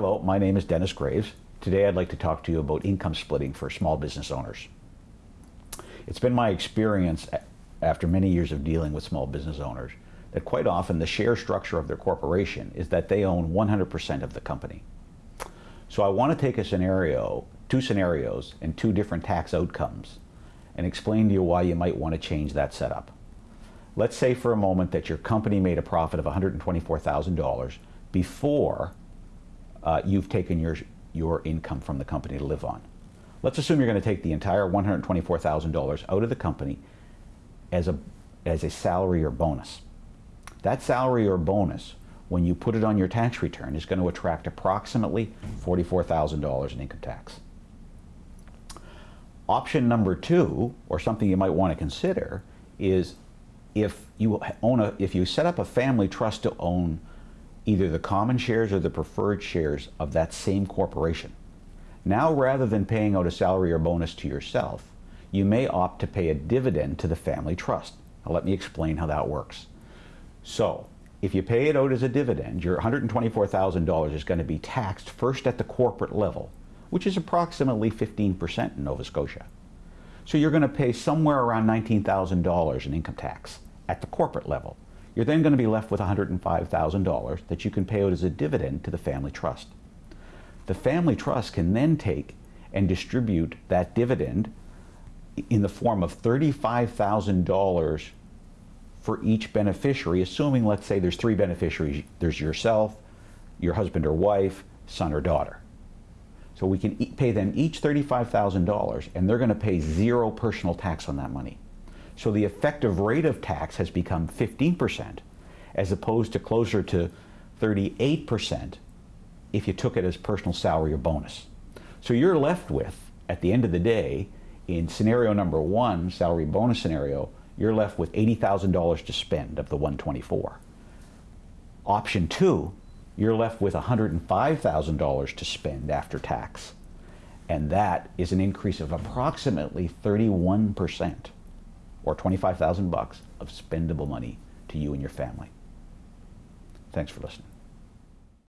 my name is Dennis Graves. Today I'd like to talk to you about income splitting for small business owners. It's been my experience after many years of dealing with small business owners that quite often the share structure of their corporation is that they own 100% of the company. So I want to take a scenario, two scenarios and two different tax outcomes and explain to you why you might want to change that setup. Let's say for a moment that your company made a profit of $124,000 before uh, you've taken your, your income from the company to live on. Let's assume you're going to take the entire $124,000 out of the company as a, as a salary or bonus. That salary or bonus, when you put it on your tax return, is going to attract approximately $44,000 in income tax. Option number two, or something you might want to consider, is if you own a, if you set up a family trust to own either the common shares or the preferred shares of that same corporation. Now, rather than paying out a salary or bonus to yourself, you may opt to pay a dividend to the family trust. Now, let me explain how that works. So, if you pay it out as a dividend, your $124,000 is going to be taxed first at the corporate level, which is approximately 15% in Nova Scotia. So you're going to pay somewhere around $19,000 in income tax at the corporate level. You're then going to be left with $105,000 that you can pay out as a dividend to the family trust. The family trust can then take and distribute that dividend in the form of $35,000 for each beneficiary, assuming, let's say, there's three beneficiaries. There's yourself, your husband or wife, son or daughter. So we can pay them each $35,000 and they're going to pay zero personal tax on that money. So the effective rate of tax has become 15% as opposed to closer to 38% if you took it as personal salary or bonus. So you're left with, at the end of the day, in scenario number one, salary bonus scenario, you're left with $80,000 to spend of the 124. Option two, you're left with $105,000 to spend after tax. And that is an increase of approximately 31% or 25,000 bucks of spendable money to you and your family. Thanks for listening.